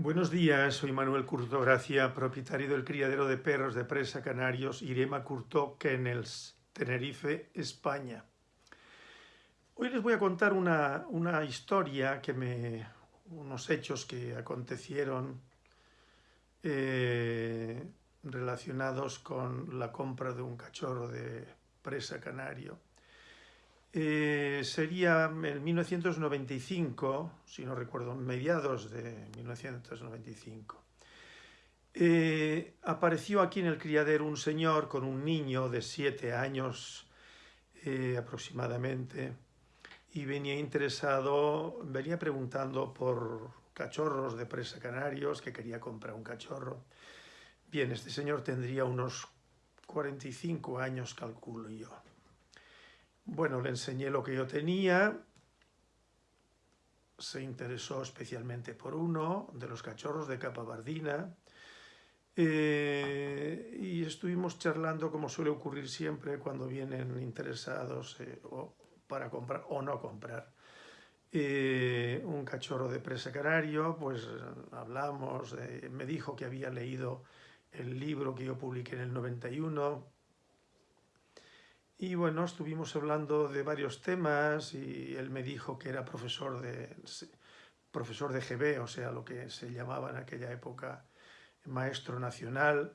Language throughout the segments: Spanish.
Buenos días, soy Manuel Curto Gracia, propietario del criadero de perros de presa canarios Irema Curto Kennels, Tenerife, España. Hoy les voy a contar una, una historia, que me, unos hechos que acontecieron eh, relacionados con la compra de un cachorro de presa canario eh, sería en 1995, si no recuerdo, mediados de 1995. Eh, apareció aquí en el criadero un señor con un niño de siete años eh, aproximadamente y venía interesado, venía preguntando por cachorros de presa canarios, que quería comprar un cachorro. Bien, este señor tendría unos 45 años, calculo yo. Bueno, le enseñé lo que yo tenía, se interesó especialmente por uno de los cachorros de capa bardina eh, y estuvimos charlando como suele ocurrir siempre cuando vienen interesados eh, para comprar o no comprar. Eh, un cachorro de presa canario, pues hablamos, me dijo que había leído el libro que yo publiqué en el 91, y bueno, estuvimos hablando de varios temas y él me dijo que era profesor de, profesor de GB, o sea, lo que se llamaba en aquella época maestro nacional,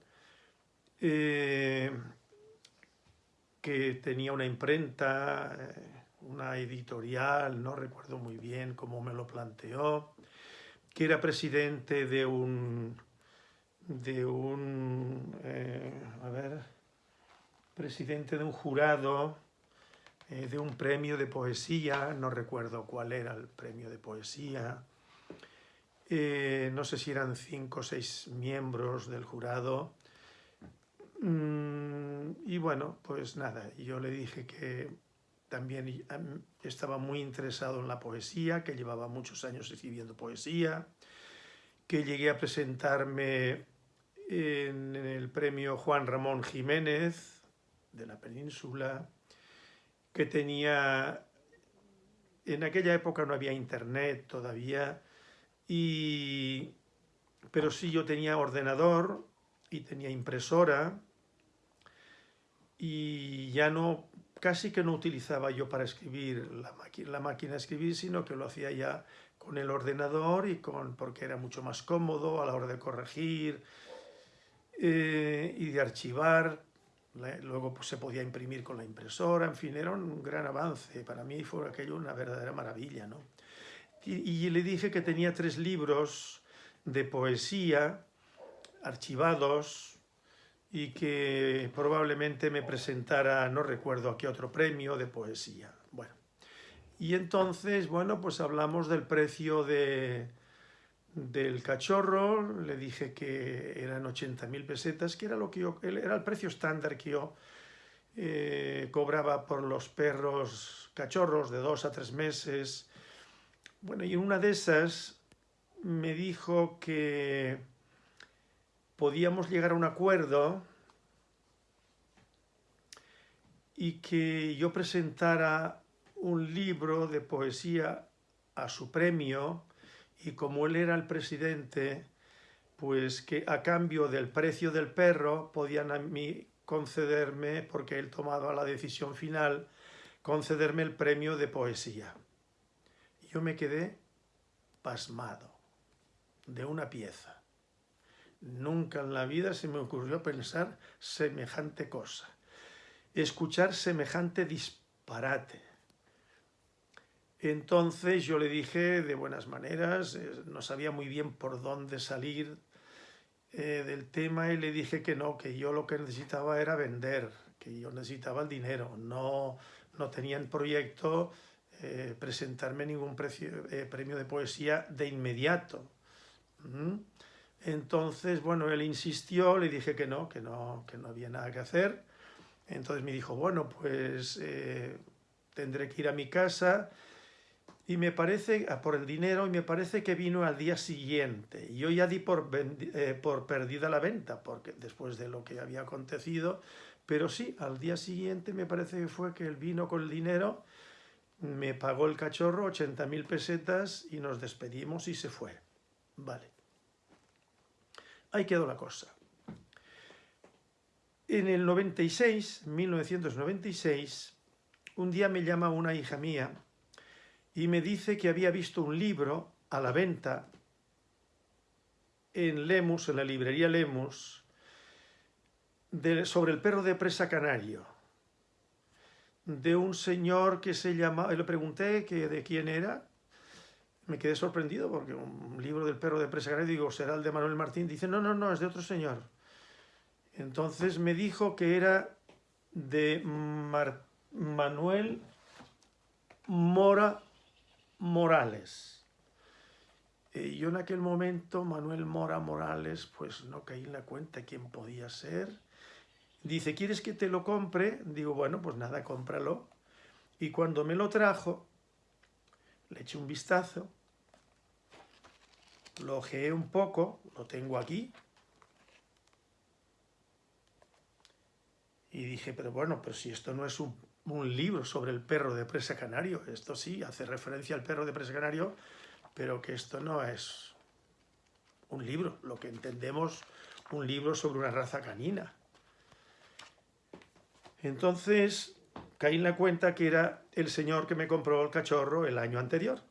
eh, que tenía una imprenta, eh, una editorial, no recuerdo muy bien cómo me lo planteó, que era presidente de un, de un, eh, a ver, presidente de un jurado eh, de un premio de poesía, no recuerdo cuál era el premio de poesía, eh, no sé si eran cinco o seis miembros del jurado, mm, y bueno, pues nada, yo le dije que también estaba muy interesado en la poesía, que llevaba muchos años escribiendo poesía, que llegué a presentarme en el premio Juan Ramón Jiménez, de la península, que tenía... En aquella época no había internet todavía, y, pero sí yo tenía ordenador y tenía impresora, y ya no, casi que no utilizaba yo para escribir la, la máquina de escribir, sino que lo hacía ya con el ordenador y con, porque era mucho más cómodo a la hora de corregir eh, y de archivar Luego pues, se podía imprimir con la impresora, en fin, era un gran avance. Para mí fue aquello una verdadera maravilla. ¿no? Y, le dije que tenía tres libros de poesía archivados y que probablemente me presentara, no recuerdo a qué otro premio de poesía. Bueno, y entonces, bueno, pues hablamos del precio de, del cachorro, le dije que eran 80.000 pesetas, que era, lo que yo, era el precio estándar que yo eh, cobraba por los perros cachorros de dos a tres meses. Bueno, y en una de esas me dijo que podíamos llegar a un acuerdo y que yo presentara un libro de poesía a su premio y como él era el presidente, pues que a cambio del precio del perro podían a mí concederme, porque él tomaba la decisión final, concederme el premio de poesía. Yo me quedé pasmado de una pieza. Nunca en la vida se me ocurrió pensar semejante cosa, escuchar semejante disparate. Entonces yo le dije de buenas maneras, eh, no sabía muy bien por dónde salir eh, del tema y le dije que no, que yo lo que necesitaba era vender, que yo necesitaba el dinero, no, no tenía en proyecto eh, presentarme ningún premio de poesía de inmediato. ¿Mm? Entonces, bueno, él insistió, le dije que no, que no, que no había nada que hacer. Entonces me dijo, bueno, pues tendré que ir a mi casa y me parece, ah, por el dinero, y me parece que vino al día siguiente. Yo ya di por, eh, perdida la venta, porque después de lo que había acontecido, pero sí, al día siguiente me parece que fue que él vino con el dinero, me pagó el cachorro 80.000 pesetas y nos despedimos y se fue. Vale. ahí quedó la cosa. En el 96, 1996, un día me llama una hija mía y me dice que había visto un libro a la venta en Lemus, en la librería Lemus, sobre el perro de presa canario, de un señor que se llama, le pregunté que de quién era, me quedé sorprendido porque un libro del perro de presa canario, digo, será el de Manuel Martín, dice, no, no, no, es de otro señor. Entonces me dijo que era de Manuel Mora Morales. Y yo en aquel momento, Manuel Mora Morales, pues no caí en la cuenta quién podía ser. Dice, ¿quieres que te lo compre? Digo, bueno, pues nada, cómpralo. Y cuando me lo trajo, le eché un vistazo, lo ojeé un poco, lo tengo aquí, y dije, pero bueno, pero si esto no es un, un, libro sobre el perro de presa canario, esto sí, hace referencia al perro de presa canario, pero que esto no es un libro, lo que entendemos un libro sobre una raza canina. Entonces caí en la cuenta que era el señor que me compró el cachorro el año anterior.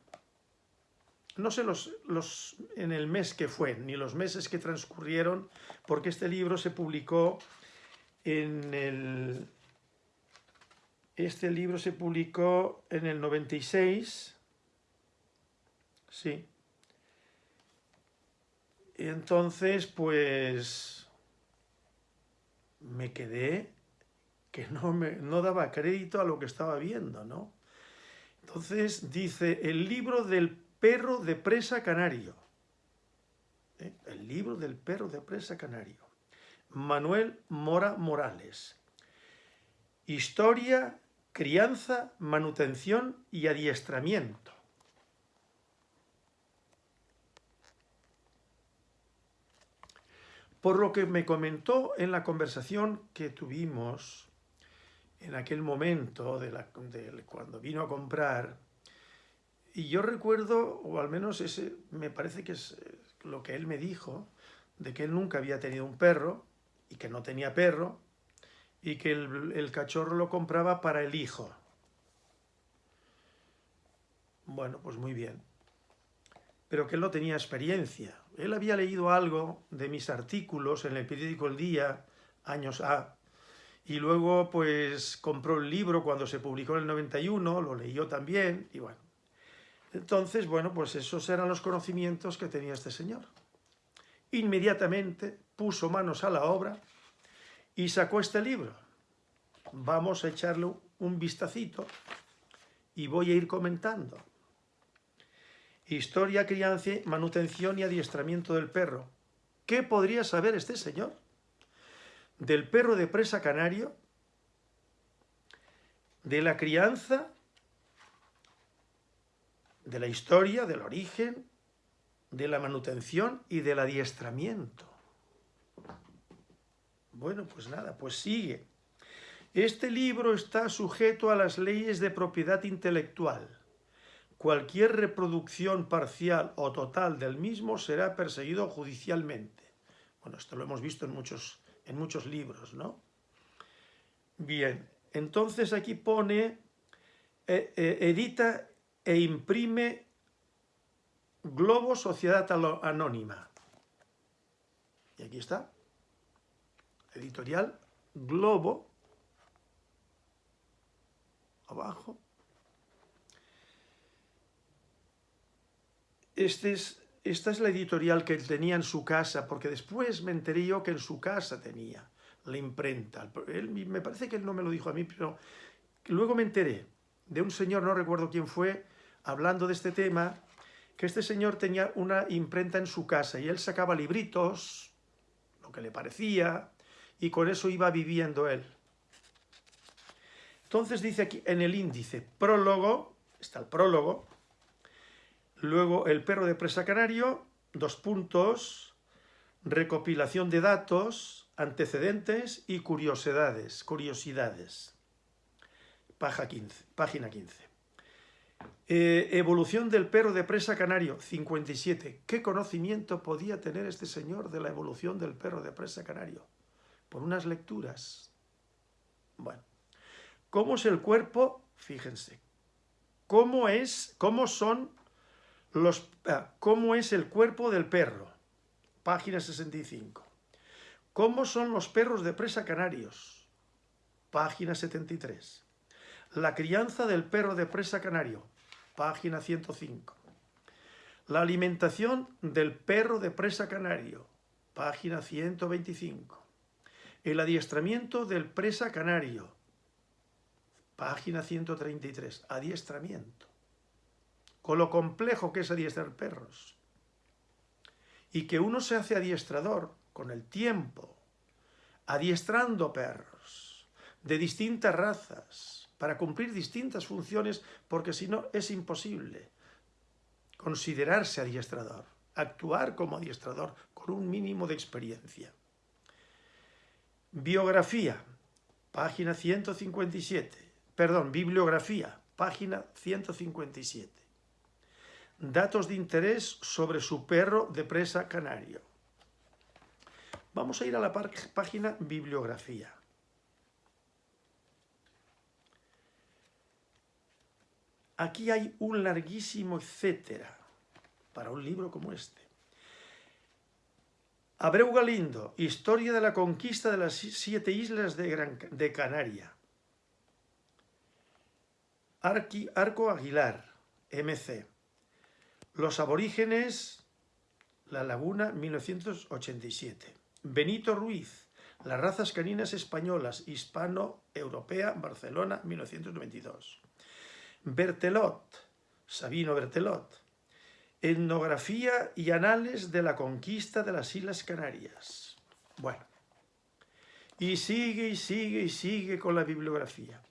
No sé los, los, en el mes que fue, ni los meses que transcurrieron, porque este libro se publicó en el... Este libro se publicó en el 96, sí. Y entonces, pues, me quedé que no, me, no daba crédito a lo que estaba viendo, ¿no? Entonces dice, el libro del perro de presa canario. ¿eh? El libro del perro de presa canario. Manuel Mora Morales. Historia, crianza, manutención y adiestramiento. Por lo que me comentó en la conversación que tuvimos en aquel momento, de, cuando vino a comprar, y yo recuerdo, o al menos ese me parece que es lo que él me dijo, de que él nunca había tenido un perro, y que no tenía perro, y que el, cachorro lo compraba para el hijo. Bueno, pues muy bien. Pero que él no tenía experiencia. Él había leído algo de mis artículos en el periódico El Día, años A, y luego pues compró el libro cuando se publicó en el 91, lo leyó también, y bueno. Entonces, bueno, pues esos eran los conocimientos que tenía este señor. Inmediatamente puso manos a la obra y sacó este libro. Vamos a echarle un vistacito y voy a ir comentando. Historia, crianza, manutención y adiestramiento del perro. ¿Qué podría saber este señor? Del perro de presa canario, de la crianza, de la historia, del origen, de la manutención y del adiestramiento. Bueno, pues nada, pues sigue. Este libro está sujeto a las leyes de propiedad intelectual. Cualquier reproducción parcial o total del mismo será perseguido judicialmente. Bueno, esto lo hemos visto en muchos, en muchos libros, ¿no? Bien, entonces aquí pone, eh, eh, edita e imprime Globo Sociedad Anónima. Y aquí está editorial Globo, abajo. Este es, esta es la editorial que él tenía en su casa, porque después me enteré yo que en su casa tenía la imprenta. Él, me parece que él no me lo dijo a mí, pero luego me enteré de un señor, no recuerdo quién fue, hablando de este tema, que este señor tenía una imprenta en su casa y él sacaba libritos, lo que le parecía, y con eso iba viviendo él. Entonces dice aquí en el índice, prólogo, está el prólogo, luego el perro de presa canario, dos puntos, recopilación de datos, antecedentes y curiosidades, curiosidades. Página 15. Página 15. Eh, evolución del perro de presa canario, 57. ¿Qué conocimiento podía tener este señor de la evolución del perro de presa canario? Por unas lecturas. Bueno, ¿cómo es el cuerpo? Fíjense. ¿Cómo es, cómo son los, ah, cómo es el cuerpo del perro? Página 65. ¿Cómo son los perros de presa canarios? Página 73. La crianza del perro de presa canario página 105. La alimentación del perro de presa canario, página 125. El adiestramiento del presa canario, página 133. Adiestramiento. Con lo complejo que es adiestrar perros. Y que uno se hace adiestrador con el tiempo, adiestrando perros de distintas razas, para cumplir distintas funciones, porque si no es imposible considerarse adiestrador, actuar como adiestrador con un mínimo de experiencia. Biografía, página 157. Perdón, bibliografía, página 157. Datos de interés sobre su perro de presa canario. Vamos a ir a la página bibliografía. Aquí hay un larguísimo etcétera para un libro como este. Abreu Galindo, Historia de la conquista de las siete islas de, Canaria. Arco Aguilar, MC. Los aborígenes, La Laguna, 1987. Benito Ruiz, Las razas caninas españolas, hispano-europea, Barcelona, 1992. Bertelot, Sabino Bertelot, Etnografía y Anales de la Conquista de las Islas Canarias. Bueno, y sigue y sigue y sigue con la bibliografía.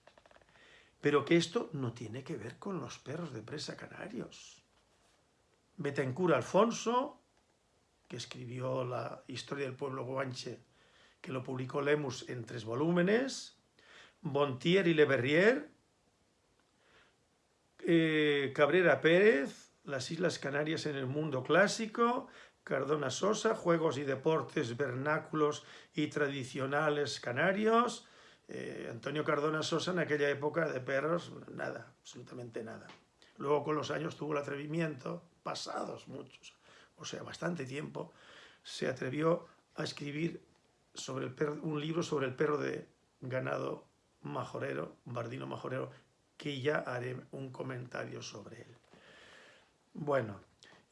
Pero que esto no tiene que ver con los perros de presa canarios. Betancourt Alfonso, que escribió la historia del pueblo guanche, que lo publicó Lemus en tres volúmenes, Bontier y Le Verrier, eh, Cabrera Pérez, Las Islas Canarias en el mundo clásico, Cardona Sosa, Juegos y Deportes Vernáculos y Tradicionales Canarios, eh, Antonio Cardona Sosa en aquella época de perros, nada, absolutamente nada. Luego con los años tuvo el atrevimiento, pasados muchos, o sea, bastante tiempo, se atrevió a escribir sobre el un libro sobre el perro de ganado majorero, bardino majorero, que ya haré un comentario sobre él. Bueno,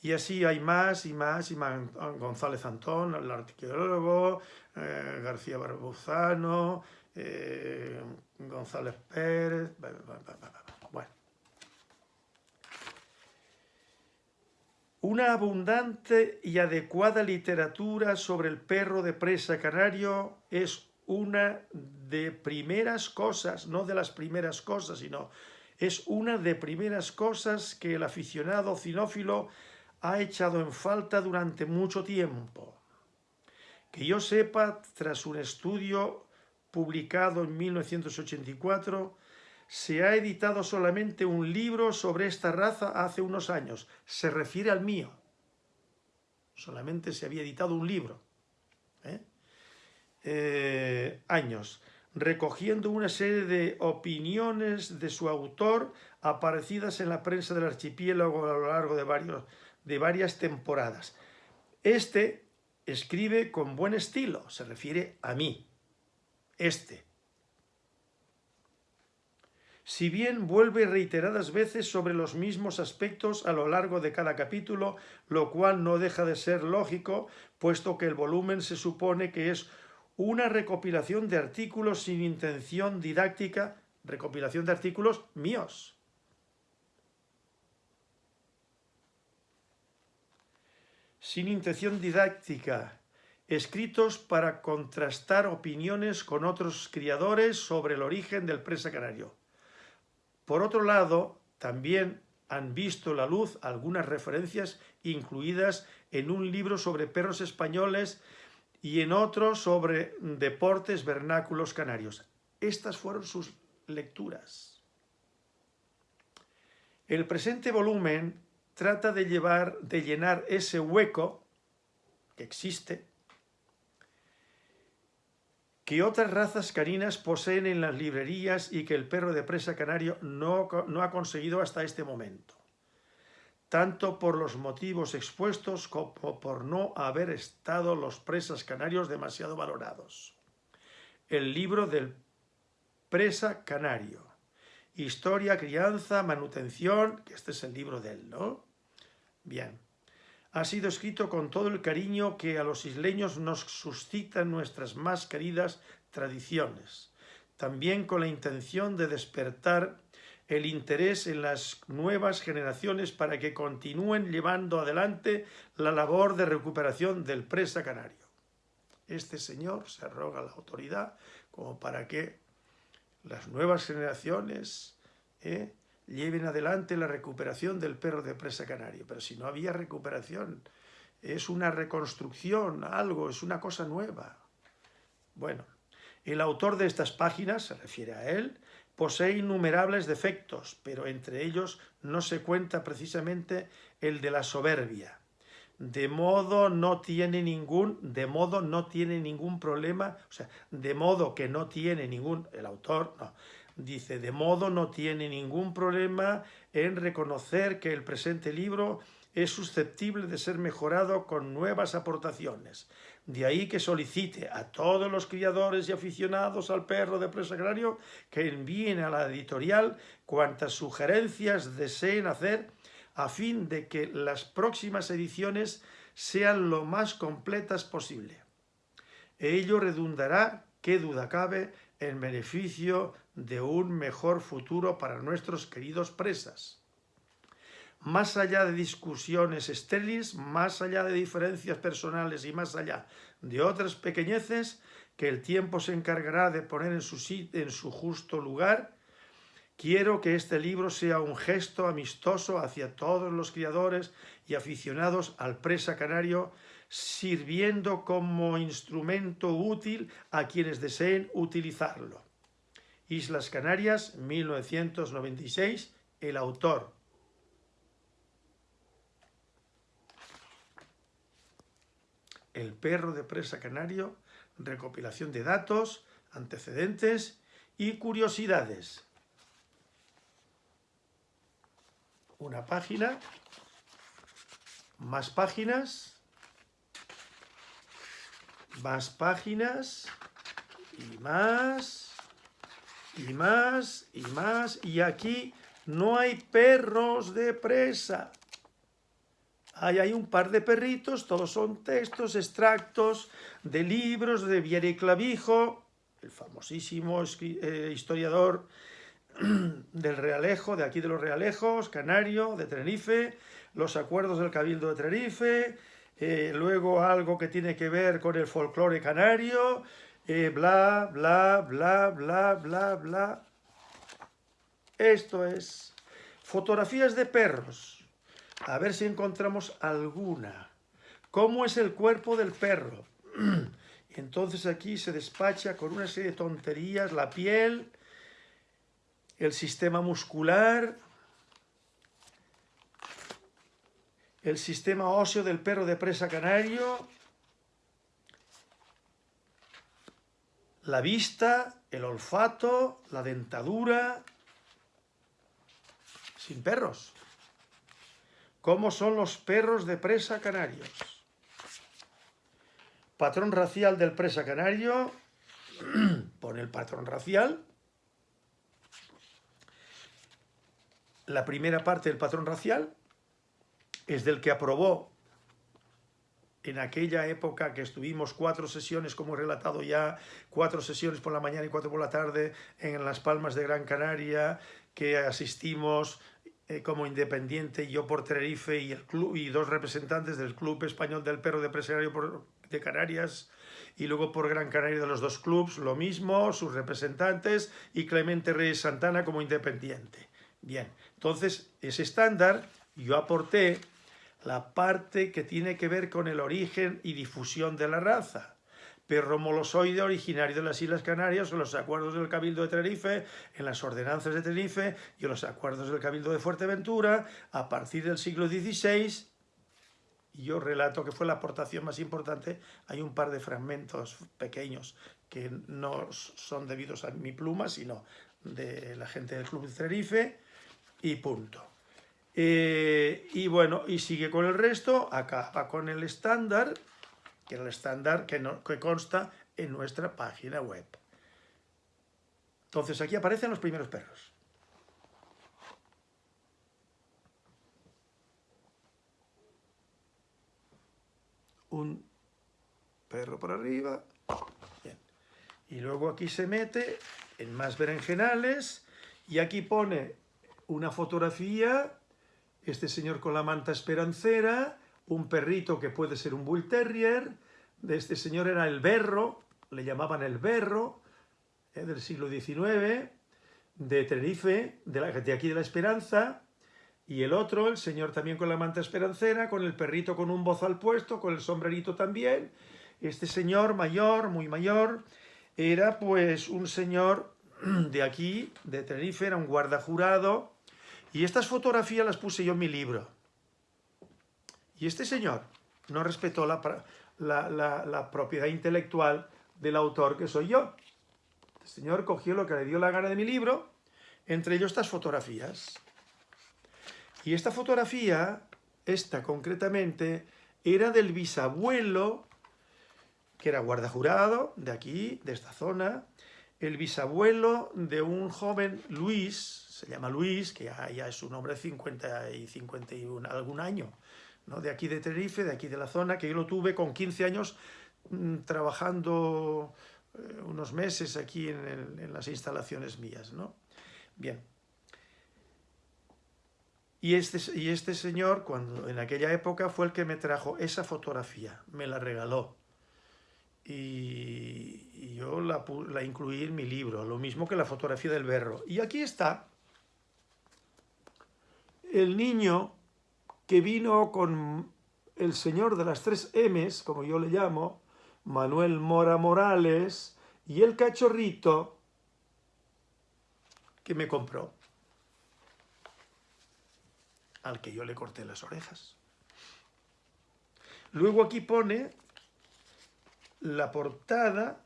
y así hay más y más, y más González Antón, el arqueólogo, eh, García Barbuzano, eh, González Pérez, bueno. Una abundante y adecuada literatura sobre el perro de presa canario es una de primeras cosas, no de las primeras cosas, sino es una de primeras cosas que el aficionado cinófilo ha echado en falta durante mucho tiempo. Que yo sepa, tras un estudio publicado en 1984, se ha editado solamente un libro sobre esta raza hace unos años. Se refiere al mío. Solamente se había editado un libro. ¿eh? Eh, años, recogiendo una serie de opiniones de su autor aparecidas en la prensa del archipiélago a lo largo de, varios, de varias temporadas. Este escribe con buen estilo, se refiere a mí, este. Si bien vuelve reiteradas veces sobre los mismos aspectos a lo largo de cada capítulo, lo cual no deja de ser lógico, puesto que el volumen se supone que es una recopilación de artículos sin intención didáctica, recopilación de artículos míos. Sin intención didáctica, escritos para contrastar opiniones con otros criadores sobre el origen del presa canario. Por otro lado, también han visto la luz algunas referencias incluidas en un libro sobre perros españoles y en otro sobre deportes vernáculos canarios. Estas fueron sus lecturas. El presente volumen trata de, llevar, de llenar ese hueco que existe, que otras razas caninas poseen en las librerías y que el perro de presa canario no, no ha conseguido hasta este momento tanto por los motivos expuestos como por no haber estado los presas canarios demasiado valorados. El libro del presa canario. Historia, crianza, manutención, que este es el libro de él, ¿no? Bien. Ha sido escrito con todo el cariño que a los isleños nos suscitan nuestras más queridas tradiciones, también con la intención de despertar el interés en las nuevas generaciones para que continúen llevando adelante la labor de recuperación del presa canario. Este señor se arroga la autoridad como para que las nuevas generaciones eh, lleven adelante la recuperación del perro de presa canario. Pero si no había recuperación, es una reconstrucción, algo, es una cosa nueva. Bueno, el autor de estas páginas, se refiere a él, Posee innumerables defectos, pero entre ellos no se cuenta precisamente el de la soberbia. De modo no tiene ningún, de modo no tiene ningún problema, o sea, de modo que no tiene ningún, el autor, no, dice, de modo no tiene ningún problema en reconocer que el presente libro es susceptible de ser mejorado con nuevas aportaciones, de ahí que solicite a todos los criadores y aficionados al perro de presa agrario que envíen a la editorial cuantas sugerencias deseen hacer a fin de que las próximas ediciones sean lo más completas posible. Ello redundará, qué duda cabe, en beneficio de un mejor futuro para nuestros queridos presas más allá de discusiones estériles, más allá de diferencias personales y más allá de otras pequeñeces que el tiempo se encargará de poner en su, en su justo lugar, quiero que este libro sea un gesto amistoso hacia todos los criadores y aficionados al presa canario, sirviendo como instrumento útil a quienes deseen utilizarlo. Islas Canarias, 1996, el autor El perro de presa canario, recopilación de datos, antecedentes y curiosidades. Una página, más páginas, más páginas y más y más y más y aquí no hay perros de presa. Ahí hay un par de perritos, todos son textos, extractos de libros de Vieri Clavijo, el famosísimo eh, historiador del Realejo, de aquí de los Realejos, canario, de Tenerife, los acuerdos del Cabildo de Tenerife, eh, luego algo que tiene que ver con el folclore canario, eh, bla, bla, bla, bla, bla, bla. Esto es fotografías de perros a ver si encontramos alguna. ¿Cómo es el cuerpo del perro? Entonces aquí se despacha con una serie de tonterías, la piel, el sistema muscular, el sistema óseo del perro de presa canario, la vista, el olfato, la dentadura, sin perros. ¿Cómo son los perros de presa canarios? Patrón racial del presa canario. Pone el patrón racial. La primera parte del patrón racial es del que aprobó en aquella época que estuvimos cuatro sesiones, como he relatado ya, cuatro sesiones por la mañana y cuatro por la tarde en Las Palmas de Gran Canaria, que asistimos eh, como independiente, yo por Tenerife y, el club, y dos representantes del Club Español del Perro de Presario de Canarias y luego por Gran Canaria de los dos clubs, lo mismo, sus representantes y Clemente Reyes Santana como independiente. Bien, entonces ese estándar yo aporté la parte que tiene que ver con el origen y difusión de la raza, perro molosoide originario de las Islas Canarias, en los acuerdos del Cabildo de Tenerife, en las ordenanzas de Tenerife y en los acuerdos del Cabildo de Fuerteventura, a partir del siglo XVI, yo relato que fue la aportación más importante, hay un par de fragmentos pequeños que no son debidos a mi pluma, sino de la gente del Club de Tenerife, y punto. Eh, y bueno, y sigue con el resto, acaba con el estándar, que es el estándar que, consta en nuestra página web. Entonces aquí aparecen los primeros perros. Un perro por arriba. Y luego aquí se mete en más berenjenales y aquí pone una fotografía, este señor con la manta esperancera, un perrito que puede ser un Bull Terrier, de este señor era el berro, le llamaban el berro, eh, del siglo XIX, de Tenerife, de, aquí de la Esperanza, y el otro, el señor también con la manta esperancera, con el perrito con un bozal puesto, con el sombrerito también. Este señor mayor, muy mayor, era pues un señor de aquí, de Tenerife, era un guarda jurado, y estas fotografías las puse yo en mi libro. Y este señor no respetó la, propiedad intelectual del autor que soy yo. Este señor cogió lo que le dio la gana de mi libro, entre ellos estas fotografías. Y esta fotografía, esta concretamente, era del bisabuelo, que era guarda jurado, de aquí, de esta zona, el bisabuelo de un joven Luis, se llama Luis, que ya, es un hombre de 50 y 51, algún año, ¿no? de aquí de Tenerife, de aquí de la zona, que yo lo tuve con 15 años mm, trabajando eh, unos meses aquí en, las instalaciones mías. ¿no? Bien. Y este, y este señor, cuando en aquella época, fue el que me trajo esa fotografía, me la regaló. Y, yo la, la incluí en mi libro, lo mismo que la fotografía del berro. Y aquí está el niño que vino con el señor de las tres M's, como yo le llamo, Manuel Mora Morales, y el cachorrito que me compró, al que yo le corté las orejas. Luego aquí pone la portada,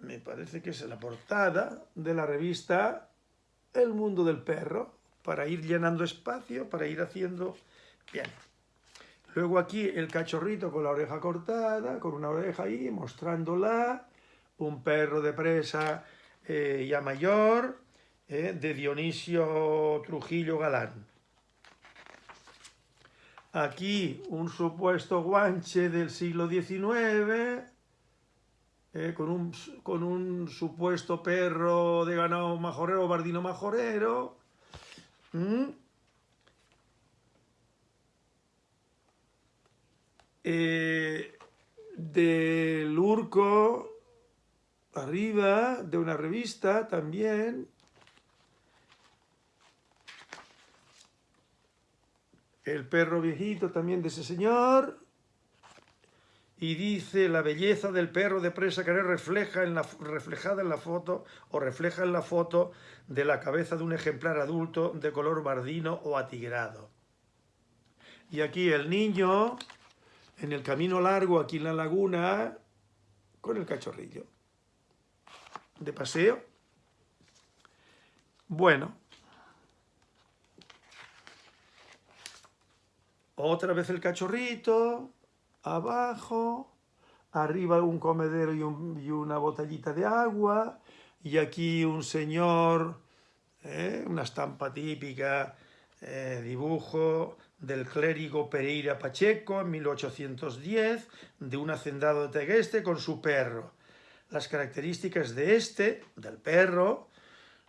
me parece que es la portada de la revista El Mundo del Perro, para ir llenando espacio, para ir haciendo... Bien. Luego aquí el cachorrito con la oreja cortada, con una oreja ahí, mostrándola. Un perro de presa eh, ya mayor, eh, de Dionisio Trujillo Galán. Aquí un supuesto guanche del siglo XIX, eh, con, un, con un supuesto perro de ganado majorero, bardino majorero, ¿Mm? Eh, del Urco, arriba, de una revista también. El perro viejito también de ese señor y dice la belleza del perro de presa que refleja en la, reflejada en la foto o refleja en la foto de la cabeza de un ejemplar adulto de color bardino o atigrado. Y aquí el niño en el camino largo aquí en la laguna con el cachorrillo de paseo. Bueno, otra vez el cachorrito, abajo, arriba un comedero y, una botellita de agua, y aquí un señor, ¿eh? una estampa típica, eh, dibujo del clérigo Pereira Pacheco en 1810, de un hacendado de Tegueste con su perro. Las características de este, del perro,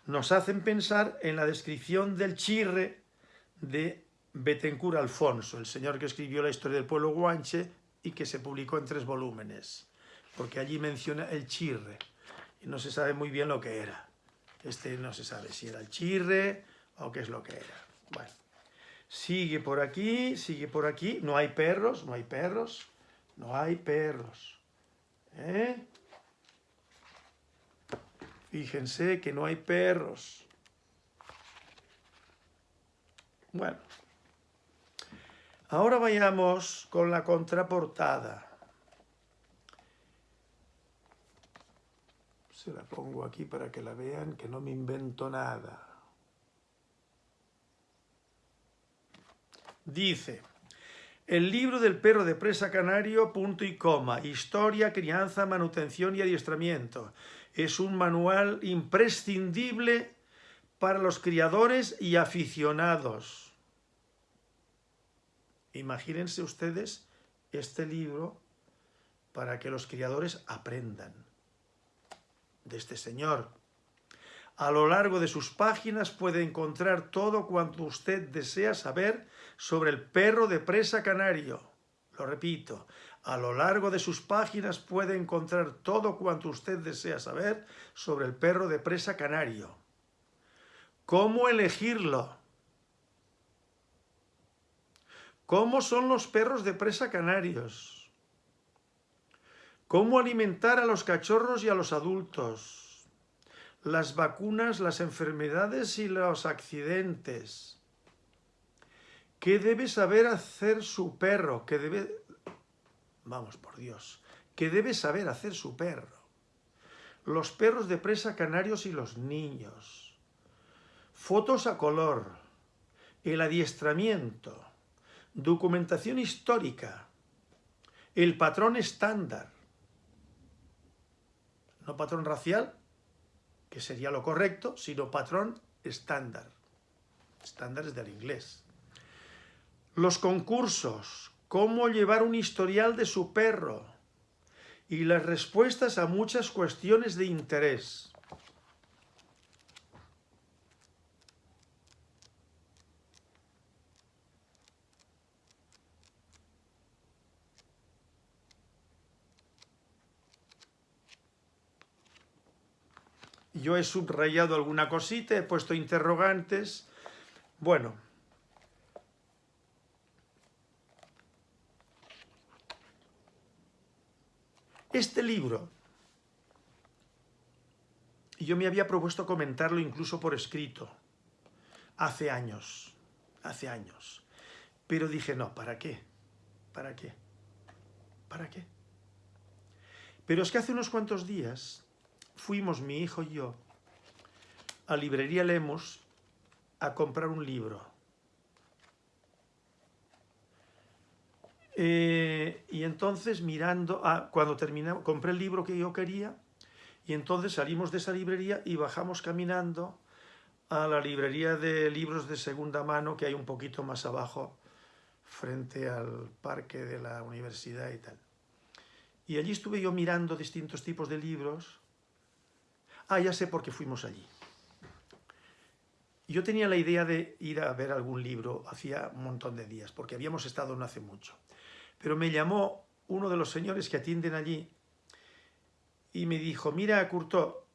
nos hacen pensar en la descripción del chirre de Betancourt Alfonso, el señor que escribió la historia del pueblo guanche y que se publicó en tres volúmenes, porque allí menciona el chirre, y no se sabe muy bien lo que era. Este no se sabe si era el chirre o qué es lo que era. Bueno, sigue por aquí, sigue por aquí, no hay perros, no hay perros, no hay perros. ¿Eh? Fíjense que no hay perros. Bueno. Ahora vayamos con la contraportada. Se la pongo aquí para que la vean, que no me invento nada. Dice, el libro del perro de presa canario, punto y coma, historia, crianza, manutención y adiestramiento. Es un manual imprescindible para los criadores y aficionados. Imagínense ustedes este libro para que los criadores aprendan de este señor. A lo largo de sus páginas puede encontrar todo cuanto usted desea saber sobre el perro de presa canario. Lo repito, a lo largo de sus páginas puede encontrar todo cuanto usted desea saber sobre el perro de presa canario. ¿Cómo elegirlo? ¿Cómo son los perros de presa canarios? ¿Cómo alimentar a los cachorros y a los adultos? Las vacunas, las enfermedades y los accidentes. ¿Qué debe saber hacer su perro? ¿Qué debe... Vamos, por Dios. ¿Qué debe saber hacer su perro? Los perros de presa canarios y los niños. Fotos a color. El adiestramiento Documentación histórica. El patrón estándar. No patrón racial, que sería lo correcto, sino patrón estándar. Estándar es del inglés. Los concursos. Cómo llevar un historial de su perro. Y las respuestas a muchas cuestiones de interés. Yo he subrayado alguna cosita, he puesto interrogantes. Bueno. Este libro, yo me había propuesto comentarlo incluso por escrito, hace años, hace años. Pero dije, no, ¿para qué? ¿Para qué? ¿Para qué? Pero es que hace unos cuantos días fuimos mi hijo y yo a Librería Lemos a comprar un libro. Eh, y entonces mirando, ah, cuando terminamos, compré el libro que yo quería y entonces salimos de esa librería y bajamos caminando a la librería de libros de segunda mano que hay un poquito más abajo frente al parque de la universidad y tal. Y allí estuve yo mirando distintos tipos de libros Ah, ya sé por qué fuimos allí. Yo tenía la idea de ir a ver algún libro hacía un montón de días, porque habíamos estado no hace mucho. Pero me llamó uno de los señores que atienden allí y me dijo, mira, Curto,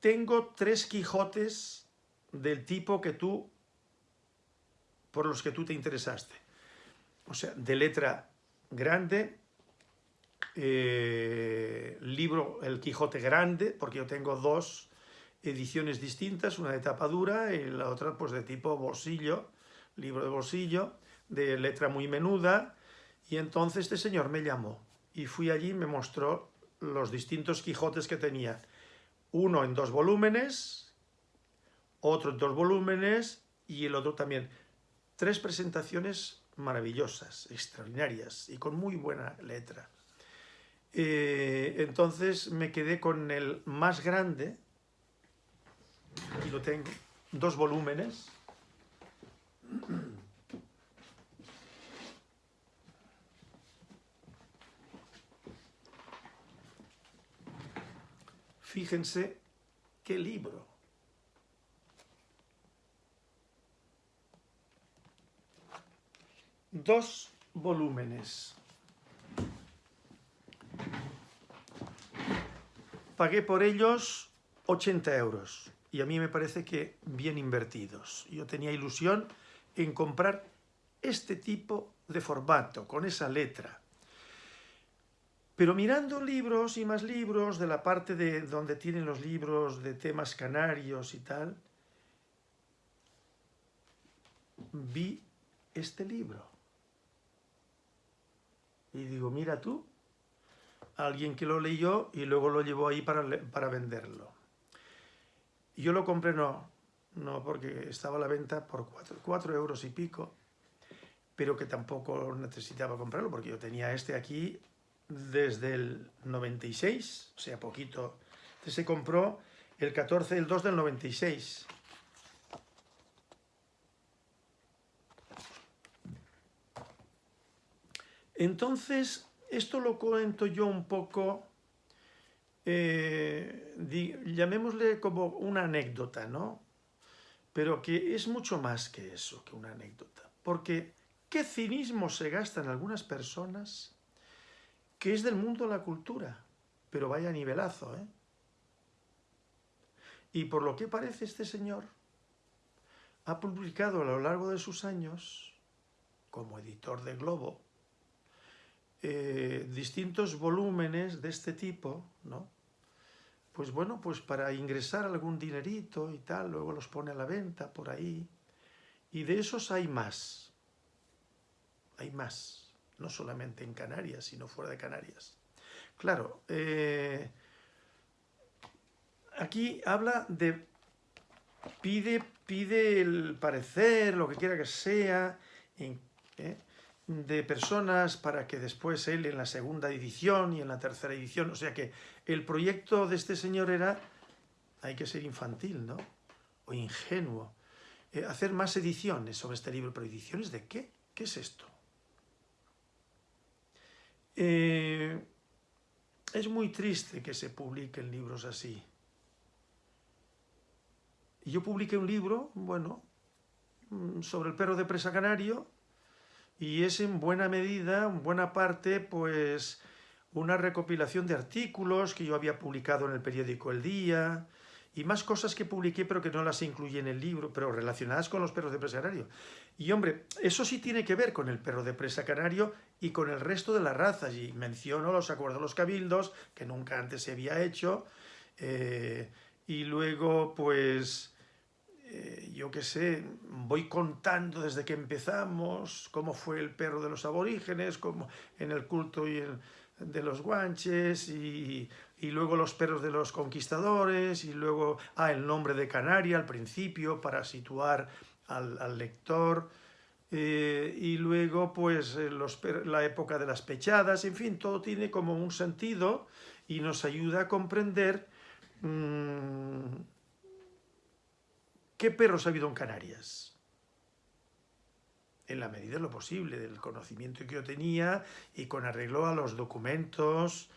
tengo tres Quijotes del tipo que tú, por los que tú te interesaste. O sea, de letra grande, eh, libro El Quijote Grande, porque yo tengo dos ediciones distintas, una de tapa dura y la otra pues de tipo bolsillo, libro de bolsillo, de letra muy menuda, y entonces este señor me llamó y fui allí y me mostró los distintos Quijotes que tenía. Uno en dos volúmenes, otro en dos volúmenes y el otro también. Tres presentaciones maravillosas, extraordinarias y con muy buena letra. Eh, entonces me quedé con el más grande, y lo tengo, dos volúmenes. Fíjense qué libro. Dos volúmenes. Pagué por ellos 80 euros y a mí me parece que bien invertidos. Yo tenía ilusión en comprar este tipo de formato, con esa letra. Pero mirando libros y más libros de la parte de donde tienen los libros de temas canarios y tal, vi este libro. Y digo, mira tú, alguien que lo leyó y luego lo llevó ahí para, para venderlo. Yo lo compré, no, no, porque estaba a la venta por cuatro, euros y pico, pero que tampoco necesitaba comprarlo, porque yo tenía este aquí desde el 96, o sea, poquito. Este se compró el 14, el 2 del 96. Entonces, esto lo cuento yo un poco, eh, llamémosle como una anécdota, ¿no? Pero que es mucho más que eso, que una anécdota. Porque qué cinismo se gasta en algunas personas que es del mundo de la cultura, pero vaya nivelazo, ¿eh? Y por lo que parece este señor, ha publicado a lo largo de sus años, como editor de Globo, eh, distintos volúmenes de este tipo, ¿no? Pues bueno, pues para ingresar algún dinerito y tal, luego los pone a la venta por ahí. Y de esos hay más. Hay más. No solamente en Canarias, sino fuera de Canarias. Claro, eh, aquí habla de... Pide, pide el parecer, lo que quiera que sea, ¿eh? De personas para que después él en la segunda edición y en la tercera edición, o sea que el proyecto de este señor era, hay que ser infantil, ¿no? O ingenuo, eh, hacer más ediciones sobre este libro, pero ¿ediciones de qué? ¿Qué es esto? Eh, es muy triste que se publiquen libros así. Yo publiqué un libro, bueno, mm, sobre el perro de presa canario, y es en buena medida, en buena parte, pues una recopilación de artículos que yo había publicado en el periódico El Día y más cosas que publiqué pero que no las incluí en el libro, pero relacionadas con los perros de presa canario. Y hombre, eso sí tiene que ver con el perro de presa canario y con el resto de las razas. Y menciono los acuerdos de los cabildos, que nunca antes se había hecho, eh, y luego pues eh, yo qué sé, voy contando desde que empezamos cómo fue el perro de los aborígenes, como en el culto y de los guanches, y, luego los perros de los conquistadores, y luego, ah, el nombre de Canaria al principio para situar al, lector, eh, y luego pues eh, la época de las pechadas, en fin, todo tiene como un sentido y nos ayuda a comprender mm, ¿Qué perros ha habido en Canarias? En la medida de lo posible, del conocimiento que yo tenía y con arreglo a los documentos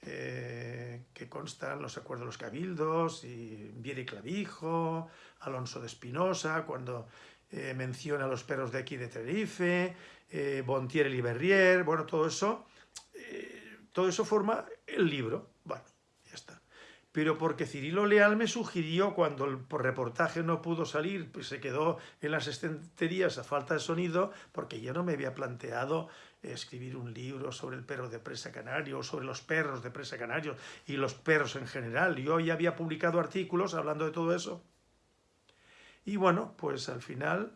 eh, que constan los acuerdos de los cabildos, y Vieri Clavijo, Alonso de Espinosa, cuando eh, menciona a los perros de aquí de Tenerife, eh, Bontier y Berrier, bueno, todo eso, todo eso forma el libro. Bueno, ya está pero porque Cirilo Leal me sugirió cuando el reportaje no pudo salir, pues se quedó en las estanterías a falta de sonido, porque yo no me había planteado escribir un libro sobre el perro de presa canario o sobre los perros de presa canario y los perros en general. Yo ya había publicado artículos hablando de todo eso. Y bueno, pues al final,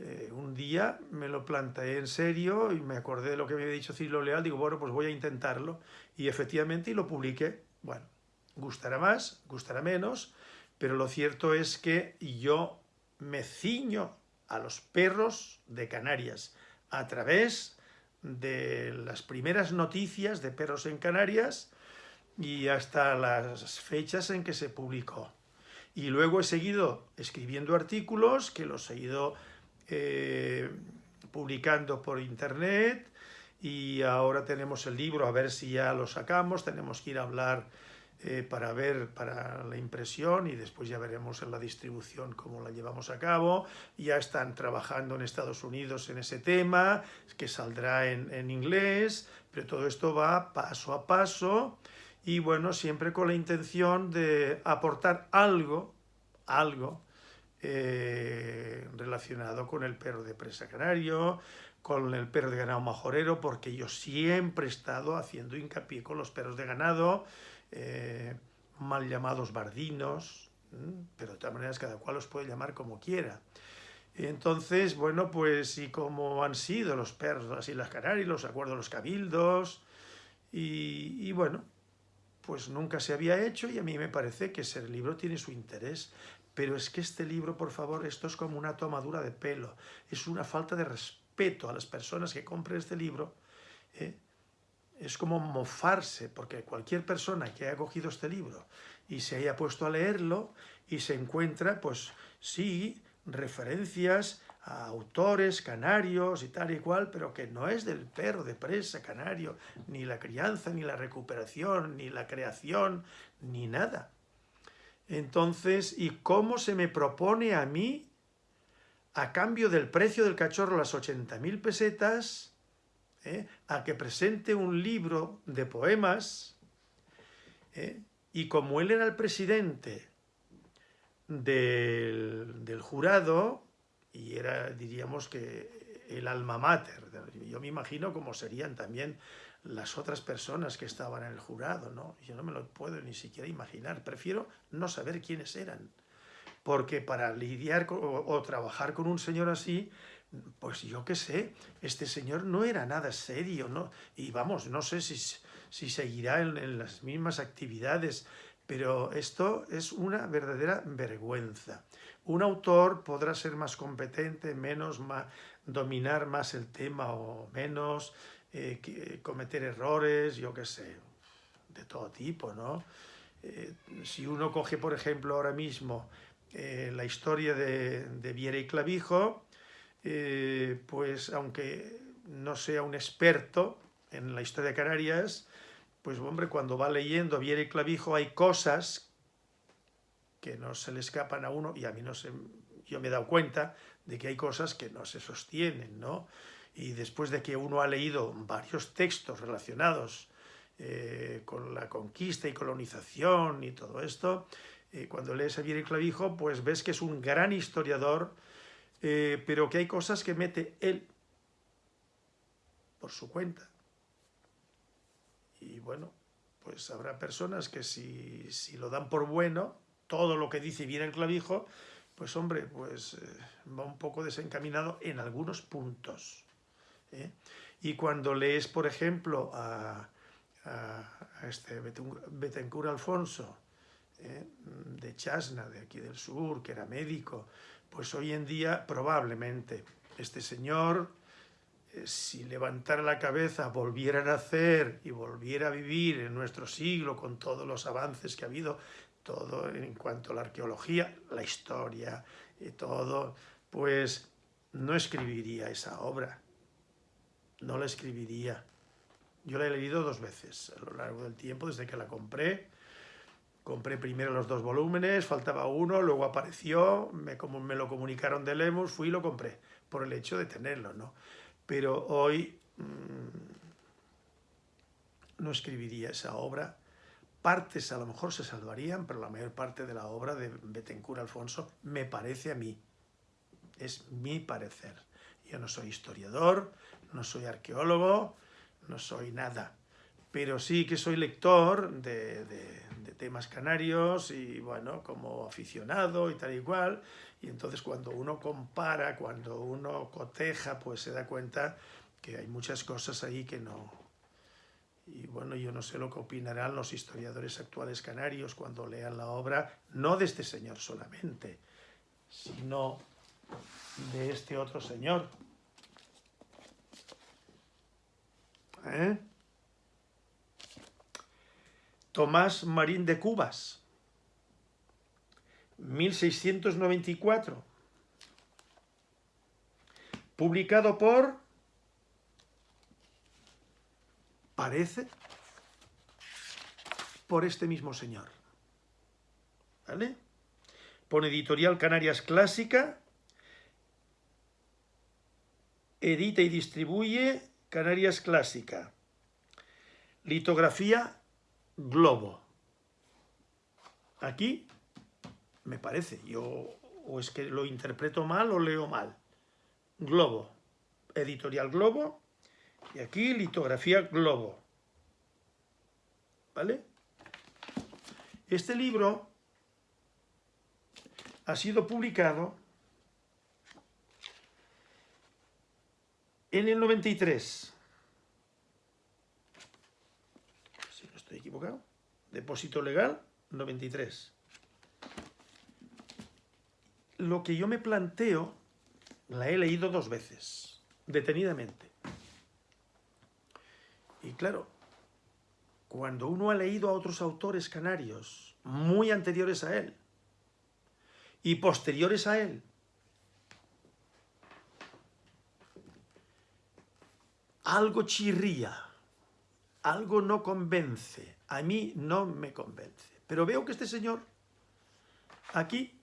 eh, un día me lo planteé en serio y me acordé de lo que me había dicho Cirilo Leal, digo, bueno, pues voy a intentarlo. Y efectivamente, lo publiqué. Bueno, Gustará más, gustará menos, pero lo cierto es que yo me ciño a los perros de Canarias a través de las primeras noticias de perros en Canarias y hasta las fechas en que se publicó. Y luego he seguido escribiendo artículos que los he ido eh, publicando por internet y ahora tenemos el libro, a ver si ya lo sacamos, tenemos que ir a hablar eh, para ver, para la impresión y después ya veremos en la distribución cómo la llevamos a cabo. Ya están trabajando en Estados Unidos en ese tema, que saldrá en, en inglés, pero todo esto va paso a paso y bueno, siempre con la intención de aportar algo, algo, eh, relacionado con el perro de presa canario, con el perro de ganado majorero, porque yo siempre he estado haciendo hincapié con los perros de ganado, eh, mal llamados bardinos, pero de todas maneras cada cual los puede llamar como quiera. Entonces, bueno, pues y como han sido los perros de las Islas Canarias, los acuerdos los cabildos, y, bueno, pues nunca se había hecho y a mí me parece que ese libro tiene su interés. Pero es que este libro, por favor, esto es como una tomadura de pelo, es una falta de respeto a las personas que compren este libro. ¿eh? Es como mofarse, porque cualquier persona que haya cogido este libro y se haya puesto a leerlo y se encuentra, pues sí, referencias a autores canarios y tal y cual, pero que no es del perro de presa canario, ni la crianza, ni la recuperación, ni la creación, ni nada. Entonces, ¿y cómo se me propone a mí, a cambio del precio del cachorro, las 80.000 pesetas, eh, a que presente un libro de poemas, eh, y como él era el presidente del, del jurado, y era, diríamos que, el alma mater, yo me imagino cómo serían también las otras personas que estaban en el jurado, ¿no? Yo no me lo puedo ni siquiera imaginar, prefiero no saber quiénes eran, porque para lidiar o, trabajar con un señor así, pues yo qué sé, este señor no era nada serio, ¿no? Y vamos, no sé si, si seguirá en, las mismas actividades, pero esto es una verdadera vergüenza. Un autor podrá ser más competente, menos, dominar más el tema o menos, eh, cometer errores, yo qué sé, de todo tipo, ¿no? Eh, si uno coge, por ejemplo, ahora mismo eh, la historia de, Viera y Clavijo, pues aunque no sea un experto en la historia de Canarias, pues hombre, cuando va leyendo Viera y Clavijo hay cosas que no se le escapan a uno, y a mí no se, yo me he dado cuenta de que hay cosas que no se sostienen, ¿no? y después de que uno ha leído varios textos relacionados eh, con la conquista y colonización y todo esto, eh, cuando lees a Vieri Clavijo, pues ves que es un gran historiador, eh, pero que hay cosas que mete él por su cuenta. Y bueno, pues habrá personas que si, si lo dan por bueno, todo lo que dice Vieri Clavijo, pues hombre, pues va un poco desencaminado en algunos puntos. ¿eh? Y cuando lees, por ejemplo, a, a, este Betancourt Alfonso, ¿eh? de Chasna, de aquí del sur, que era médico, pues hoy en día probablemente este señor, eh, si levantara la cabeza, volviera a nacer y volviera a vivir en nuestro siglo con todos los avances que ha habido, todo en cuanto a la arqueología, la historia y todo, pues no escribiría esa obra no la escribiría. Yo la he leído dos veces a lo largo del tiempo, desde que la compré. Compré primero los dos volúmenes, faltaba uno, luego apareció, me, como me lo comunicaron de Lemus, fui y lo compré, por el hecho de tenerlo, ¿no? Pero hoy mmm, no escribiría esa obra. Partes a lo mejor se salvarían, pero la mayor parte de la obra de Betancourt Alfonso me parece a mí. Es mi parecer. Yo no soy historiador, no soy arqueólogo, no soy nada, pero sí que soy lector de, temas canarios y bueno, como aficionado y tal y cual, y entonces cuando uno compara, cuando uno coteja, pues se da cuenta que hay muchas cosas ahí que no... Y bueno, yo no sé lo que opinarán los historiadores actuales canarios cuando lean la obra, no de este señor solamente, sino de este otro señor, ¿Eh? Tomás Marín de Cubas, 1694, publicado por, parece, por este mismo señor. ¿Vale? Pone editorial Canarias Clásica, edita y distribuye Canarias Clásica. Litografía Globo. Aquí, me parece, yo o es que lo interpreto mal o leo mal. Globo. editorial Globo, y aquí litografía Globo. ¿Vale? Este libro ha sido publicado en el 93. Si no estoy Depósito legal, 93. Lo que yo me planteo, la he leído dos veces, detenidamente. Y claro, cuando uno ha leído a otros autores canarios muy anteriores a él y posteriores a él, algo chirría, algo no convence, a mí no me convence. Pero veo que este señor aquí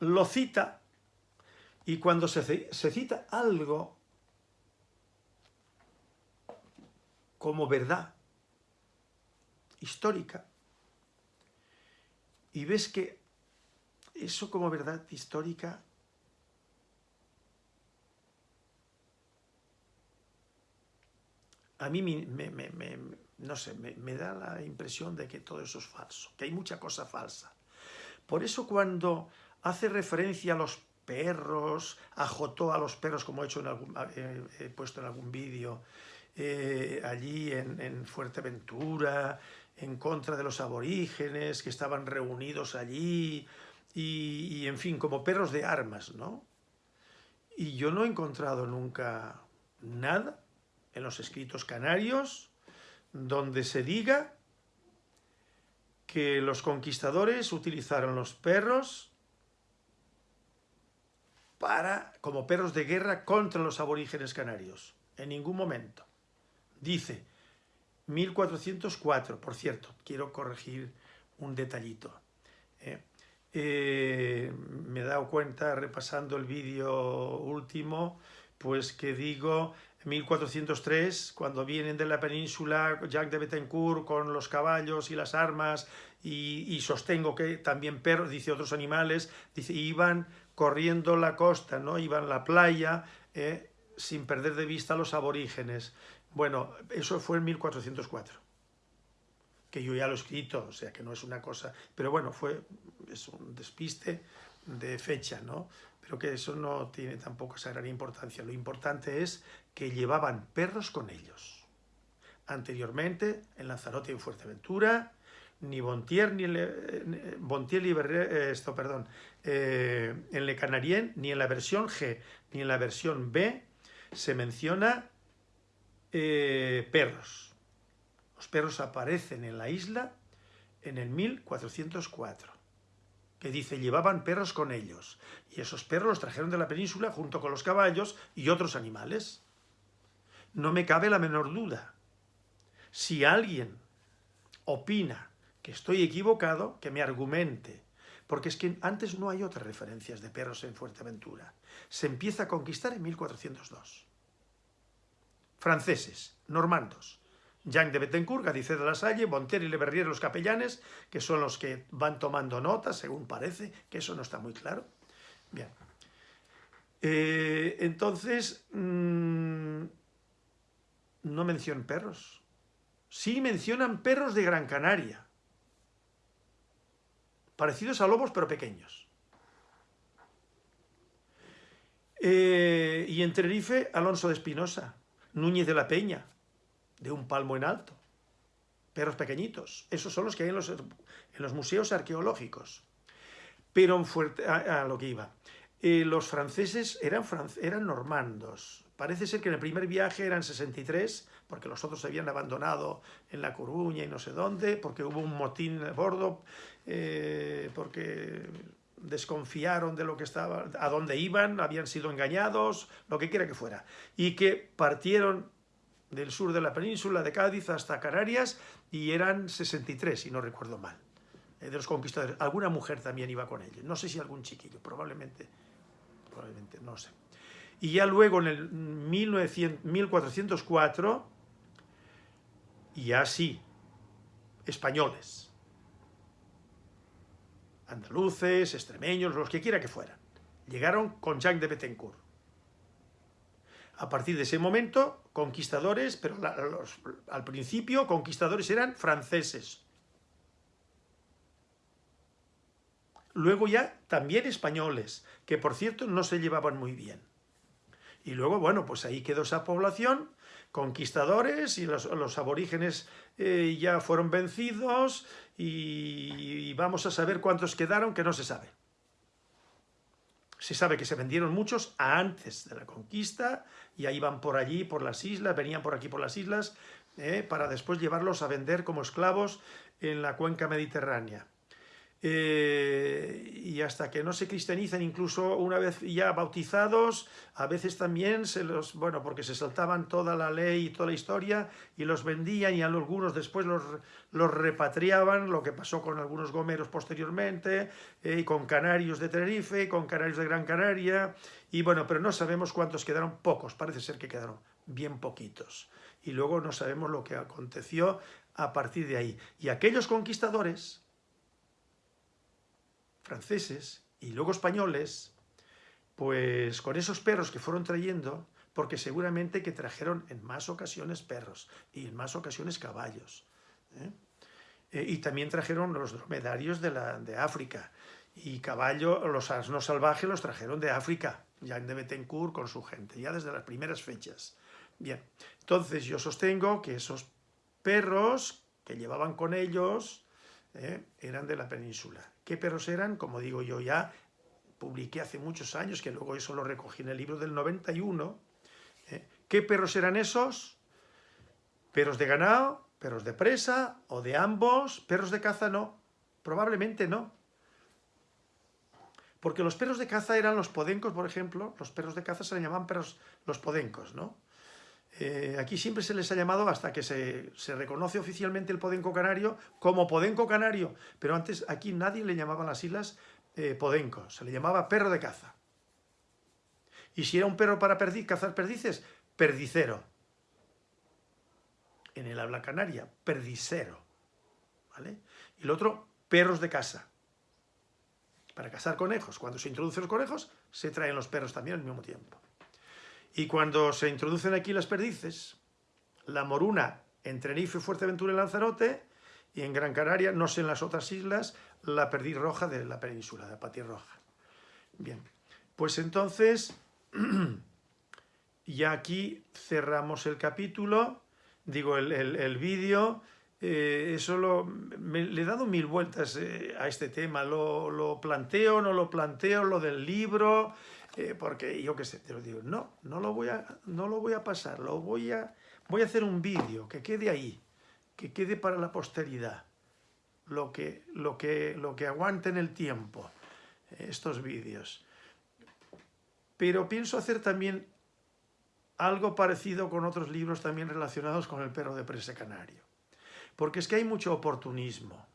lo cita y cuando se, se cita algo como verdad histórica y ves que eso como verdad histórica a mí me, da la impresión de que todo eso es falso, que hay mucha cosa falsa. Por eso cuando hace referencia a los perros, ajotó a los perros, como he, hecho en algún, he puesto en algún vídeo, eh, allí en, en Fuerteventura, en contra de los aborígenes que estaban reunidos allí y, en fin, como perros de armas, ¿no? Y yo no he encontrado nunca nada en los escritos canarios donde se diga que los conquistadores utilizaron los perros para, como perros de guerra contra los aborígenes canarios. En ningún momento. Dice, 1404, por cierto, quiero corregir un detallito. ¿eh? Eh, me he dado cuenta, repasando el vídeo último, pues que digo 1403, cuando vienen de la península Jacques de Betancourt con los caballos y las armas, y, sostengo que también perros, dice otros animales, dice, iban corriendo la costa, ¿no? iban la playa, ¿eh? sin perder de vista a los aborígenes. Bueno, eso fue en 1404, que yo ya lo he escrito, o sea que no es una cosa... Pero bueno, fue es un despiste de fecha, ¿no? Pero que eso no tiene tampoco esa gran importancia. Lo importante es que llevaban perros con ellos. Anteriormente, en Lanzarote y en Fuerteventura, ni Bontier, ni, Le, Bontier eh, esto, perdón, eh, en Le Canarien, ni en la versión G, ni en la versión B, se menciona eh, perros. Los perros aparecen en la isla en el 1404, que dice, llevaban perros con ellos, y esos perros los trajeron de la península junto con los caballos y otros animales. No me cabe la menor duda. Si alguien opina que estoy equivocado, que me argumente, porque es que antes no hay otras referencias de perros en Fuerteventura. Se empieza a conquistar en 1402 franceses, normandos. Jean de Bettencourt, Gadicet de la Salle, Bonter y Le Verrier, los capellanes, que son los que van tomando notas, según parece, que eso no está muy claro. Bien. Eh, entonces, mmm, no mencionan perros. Sí mencionan perros de Gran Canaria. Parecidos a lobos, pero pequeños. Eh, y en Tenerife, Alonso de Espinosa. Núñez de la Peña, de un palmo en alto. Perros pequeñitos. Esos son los que hay en los, en los museos arqueológicos. Pero fuerte, a, lo que iba. Eh, los franceses eran, eran normandos. Parece ser que en el primer viaje eran 63, porque los otros se habían abandonado en La Coruña y no sé dónde, porque hubo un motín a bordo, eh, porque desconfiaron de lo que estaba, a dónde iban, habían sido engañados, lo que quiera que fuera, y que partieron del sur de la península, de Cádiz hasta Canarias, y eran 63, si no recuerdo mal, eh, de los conquistadores. Alguna mujer también iba con ellos, no sé si algún chiquillo, probablemente, probablemente, no sé. Y ya luego en el 1900, 1404, ya sí, españoles, andaluces, extremeños, los que quiera que fueran. Llegaron con Jacques de Bettencourt. A partir de ese momento, conquistadores, pero al principio conquistadores eran franceses. Luego ya también españoles, que por cierto no se llevaban muy bien. Y luego, bueno, pues ahí quedó esa población, conquistadores, y los, aborígenes eh, ya fueron vencidos, y vamos a saber cuántos quedaron, que no se sabe. Se sabe que se vendieron muchos antes de la conquista, y ahí van por allí, por las islas, venían por aquí por las islas, eh, para después llevarlos a vender como esclavos en la cuenca mediterránea. Eh, y hasta que no se cristianizan, incluso una vez ya bautizados, a veces también se los, bueno, porque se saltaban toda la ley y toda la historia y los vendían y algunos después los, los repatriaban, lo que pasó con algunos gomeros posteriormente, eh, y con canarios de Tenerife, con canarios de Gran Canaria, y bueno, pero no sabemos cuántos quedaron, pocos, parece ser que quedaron bien poquitos. Y luego no sabemos lo que aconteció a partir de ahí. Y aquellos conquistadores, franceses y luego españoles, pues con esos perros que fueron trayendo, porque seguramente que trajeron en más ocasiones perros y en más ocasiones caballos. ¿eh? Eh, y también trajeron los dromedarios de, la, de África. Y caballo, los asnos salvajes los trajeron de África, ya de Betancourt con su gente, ya desde las primeras fechas. Bien, entonces yo sostengo que esos perros que llevaban con ellos ¿eh? eran de la península. ¿Qué perros eran? Como digo yo ya, publiqué hace muchos años, que luego eso lo recogí en el libro del 91. ¿eh? ¿Qué perros eran esos? Perros de ganado, perros de presa o de ambos, perros de caza no, probablemente no. Porque los perros de caza eran los podencos, por ejemplo, los perros de caza se le llamaban perros los podencos, ¿no? Eh, aquí siempre se les ha llamado, hasta que se, reconoce oficialmente el podenco canario, como podenco canario, pero antes aquí nadie le llamaba las islas eh, podenco, se le llamaba perro de caza. Y si era un perro para cazar perdices, perdicero. En el habla canaria, perdicero. ¿vale? Y el otro, perros de casa. Para cazar conejos. Cuando se introducen los conejos, se traen los perros también al mismo tiempo. Y cuando se introducen aquí las perdices, la moruna en Tenerife, Fuerteventura y Lanzarote, y en Gran Canaria, no sé en las otras islas, la perdiz roja de la península, de Pati roja. Bien, pues entonces, ya aquí cerramos el capítulo, digo, el, vídeo, eh, eso lo, le he dado mil vueltas eh, a este tema, lo, lo planteo, no lo planteo, lo del libro, eh, porque yo qué sé, te lo digo, no, no lo voy a, no lo voy a pasar, lo voy a, voy a hacer un vídeo que quede ahí, que quede para la posteridad, lo que, lo que, lo que aguante en el tiempo, eh, estos vídeos. Pero pienso hacer también algo parecido con otros libros también relacionados con el perro de presa canario. Porque es que hay mucho oportunismo.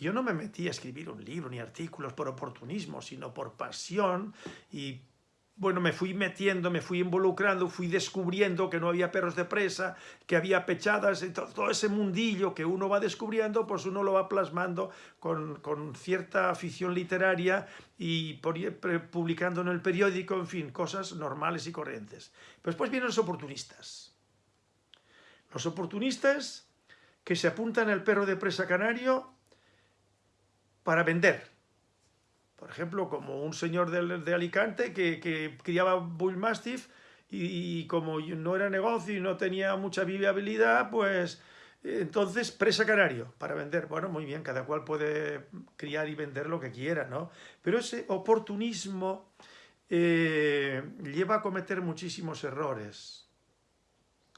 Yo no me metí a escribir un libro ni artículos por oportunismo, sino por pasión y bueno, me fui metiendo, me fui involucrando, fui descubriendo que no había perros de presa, que había pechadas, y todo, ese mundillo que uno va descubriendo, pues uno lo va plasmando con, cierta afición literaria y publicando en el periódico, en fin, cosas normales y corrientes. Pero después vienen los oportunistas. Los oportunistas que se apuntan al perro de presa canario para vender. Por ejemplo, como un señor de, Alicante que, criaba Bull Mastiff y, como no era negocio y no tenía mucha viabilidad, pues entonces presa canario para vender. Bueno, muy bien, cada cual puede criar y vender lo que quiera, ¿no? Pero ese oportunismo eh, lleva a cometer muchísimos errores,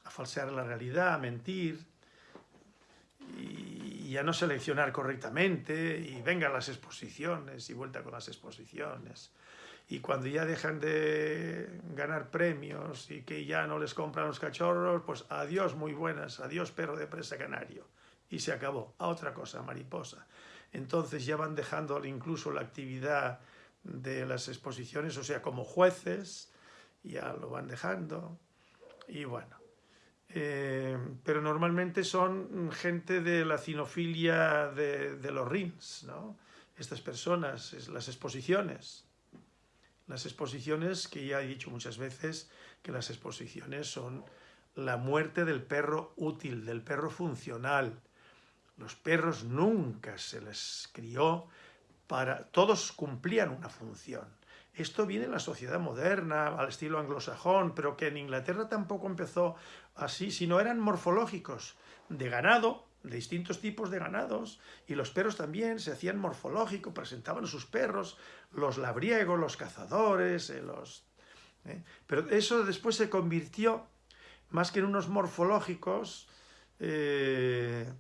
a falsear la realidad, a mentir, y, a no seleccionar correctamente y vengan las exposiciones y vuelta con las exposiciones. Y cuando ya dejan de ganar premios y que ya no les compran los cachorros, pues adiós muy buenas, adiós perro de presa canario. Y se acabó. A otra cosa, mariposa. Entonces ya van dejando incluso la actividad de las exposiciones, o sea, como jueces, ya lo van dejando. Y bueno, eh, pero normalmente son gente de la cinofilia de, los RINS, ¿no? Estas personas, las exposiciones, Las exposiciones, que ya he dicho muchas veces, que las exposiciones son la muerte del perro útil, del perro funcional. Los perros nunca se les crió para... Todos cumplían una función. Esto viene en la sociedad moderna, al estilo anglosajón, pero que en Inglaterra tampoco empezó así, sino eran morfológicos, de ganado, de distintos tipos de ganados, y los perros también se hacían morfológicos, presentaban sus perros, los labriegos, los cazadores, eh, los... Eh, pero eso después se convirtió, más que en unos morfológicos, eh,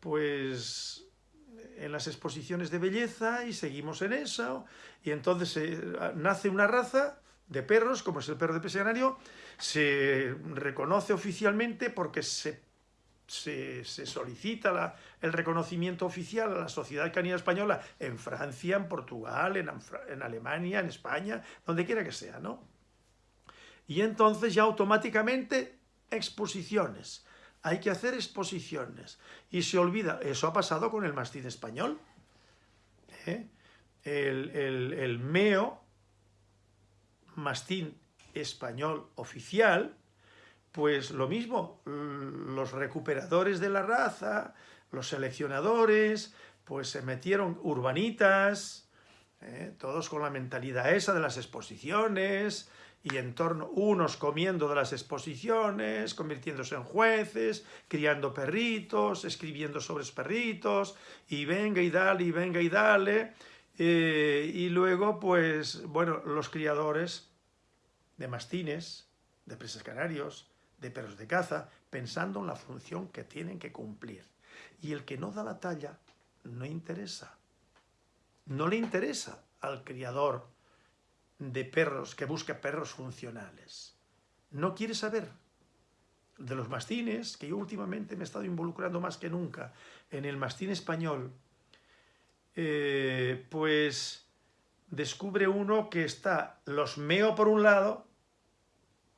pues en las exposiciones de belleza y seguimos en eso, y entonces nace una raza de perros, como es el perro de peseanario, se reconoce oficialmente porque se se, solicita el reconocimiento oficial a la Sociedad Canina Española en Francia, en Portugal, en, Alemania, en España, donde quiera que sea, ¿no? Y entonces ya automáticamente exposiciones. Hay que hacer exposiciones. Y se olvida, eso ha pasado con el mastín español. ¿eh? El, el meo, mastín español oficial, pues lo mismo, los recuperadores de la raza, los seleccionadores, pues se metieron urbanitas, ¿eh? todos con la mentalidad esa de las exposiciones, y en torno, unos comiendo de las exposiciones, convirtiéndose en jueces, criando perritos, escribiendo sobre perritos, y venga y dale, y venga y dale, eh, y luego, pues, bueno, los criadores de mastines, de presas canarios, de perros de caza, pensando en la función que tienen que cumplir. Y el que no da la talla no interesa. No le interesa al criador de perros que busca perros funcionales. No quiere saber de los mastines, que yo últimamente me he estado involucrando más que nunca en el mastín español, eh, pues descubre uno que está los meo por un lado,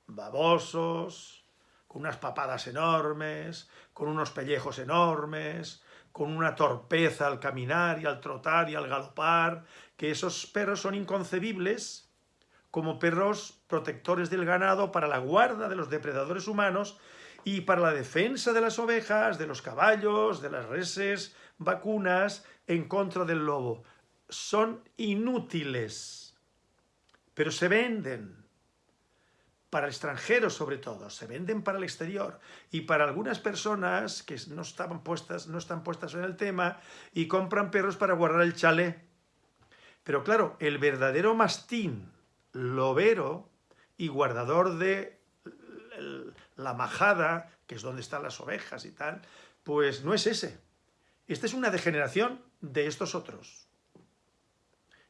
babosos, con unas papadas enormes, con unos pellejos enormes, con una torpeza al caminar y al trotar y al galopar, que esos perros son inconcebibles como perros protectores del ganado para la guarda de los depredadores humanos y para la defensa de las ovejas, de los caballos, de las reses, vacunas, en contra del lobo. Son inútiles, pero se venden para el extranjero sobre todo, se venden para el exterior y para algunas personas que no, estaban puestas, no están puestas en el tema y compran perros para guardar el chalet. Pero claro, el verdadero mastín, lobero y guardador de la majada, que es donde están las ovejas y tal, pues no es ese. Esta es una degeneración de estos otros,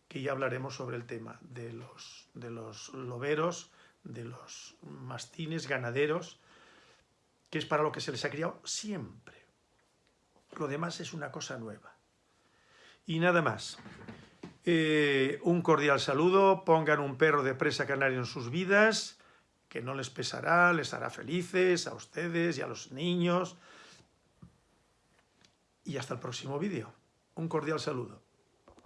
que ya hablaremos sobre el tema de los, de los loberos, de los mastines ganaderos, que es para lo que se les ha criado siempre. Lo demás es una cosa nueva. Y nada más. Eh, un cordial saludo, pongan un perro de presa canario en sus vidas, que no les pesará, les hará felices a ustedes y a los niños. Y hasta el próximo vídeo. Un cordial saludo.